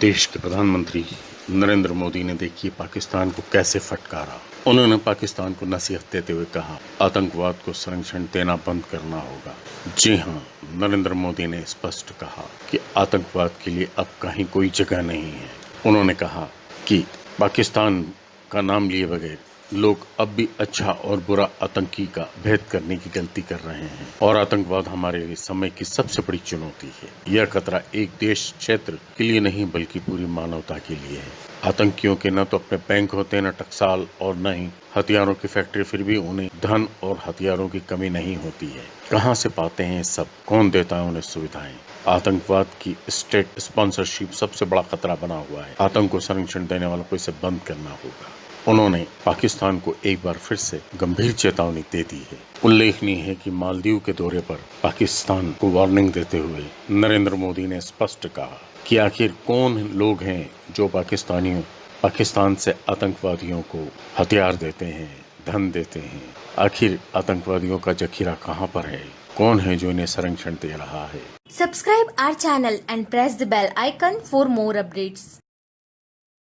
देश के प्रधानमंत्री नरेंद्र मोदी ने देखिए पाकिस्तान को कैसे फटकारा। उन्होंने पाकिस्तान को नसीहत देते हुए कहा, आतंकवाद को संरक्षण देना बंद करना होगा। जी हाँ नरेंद्र मोदी ने स्पष्ट कहा कि आतंकवाद के लिए अब कहीं कोई जगह नहीं है। उन्होंने कहा कि पाकिस्तान का नाम लिए बगैर लोग अब भी अच्छा और बुरा आतंकी का भेद करने की गलती कर रहे हैं। और आतंकवाद हमारे लिए समय की सबसे बड़ी चुनौती है। यह खतरा एक देश क्षेत्र के लिए नहीं, बल्कि पूरी मानवता के लिए है। आतंकियों के न तो अपने बैंक होते, न टकसाल, और न ही हथियारों की फैक्ट्री, फिर भी उन्हें धन और हथियारों की कमी नहीं होती है। कहाँ से पाते हैं सब? कौन देता है उन्हें सुविधाएँ? आतंकवाद की स्टेट स्पॉन्सरशिप सबसे बड़ा खतरा बना हुआ है। आतंक को संरक्षण देने वालों को इसे बंद करना होगा। उन्होंने पाकिस्तान को एक बार फिर से गंभीर चेतावनी दे दी है। उल्लेखनीय है कि मालदीव के दौरे पर पाकिस्तान को वार्निंग देते हुए नरेंद्र मोदी ने स्पष्ट कहा कि आखिर कौन लोग हैं जो पाकिस्तानियों, पाकिस्तान से आतंकवादियों को हथियार देते हैं, धन देते हैं? आखिर आतंकवादियों का जखीरा कहाँ पर है? कौन है जो इन्हें संरक्षण दे रहा है? Subscribe our channel and press the bell icon for more updates.